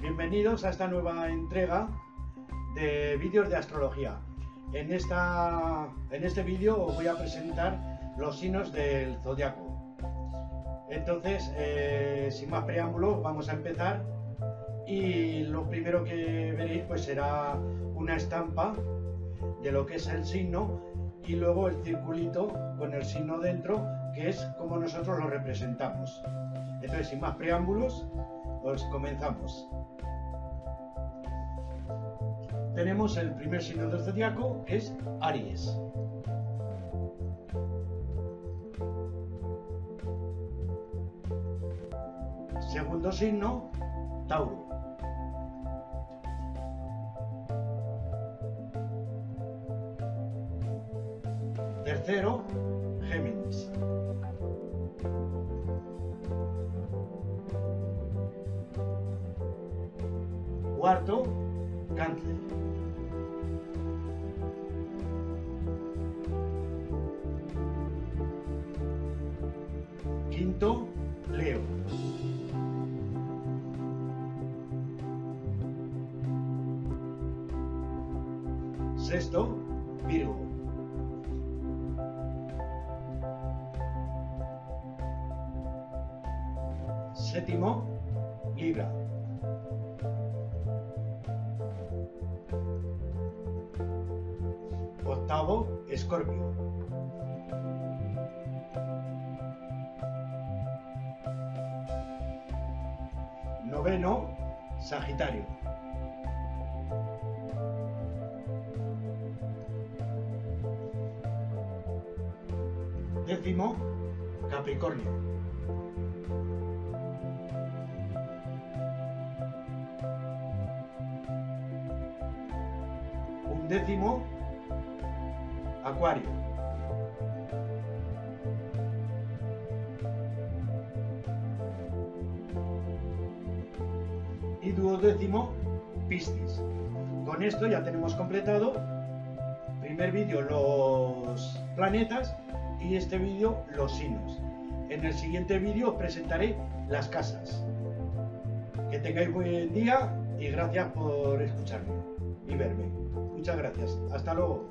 Bienvenidos a esta nueva entrega de vídeos de astrología. En, esta, en este vídeo os voy a presentar los signos del zodiaco. Entonces, eh, sin más preámbulos, vamos a empezar. Y lo primero que veréis pues será una estampa de lo que es el signo y luego el circulito con el signo dentro, que es como nosotros lo representamos. Entonces, sin más preámbulos, pues comenzamos. Tenemos el primer signo del zodiaco, que es Aries. Segundo signo, Tauro. Tercero, Géminis. Cuarto, Cáncer. Quinto, Leo. Sexto, Virgo. Séptimo, Libra. Octavo, Escorpio. Noveno, Sagitario. Décimo, Capricornio. Undécimo, Acuario. Y duodécimo, Piscis. Con esto ya tenemos completado primer vídeo los planetas y este vídeo los signos. En el siguiente vídeo os presentaré las casas. Que tengáis buen día y gracias por escucharme y verme. Muchas gracias. Hasta luego.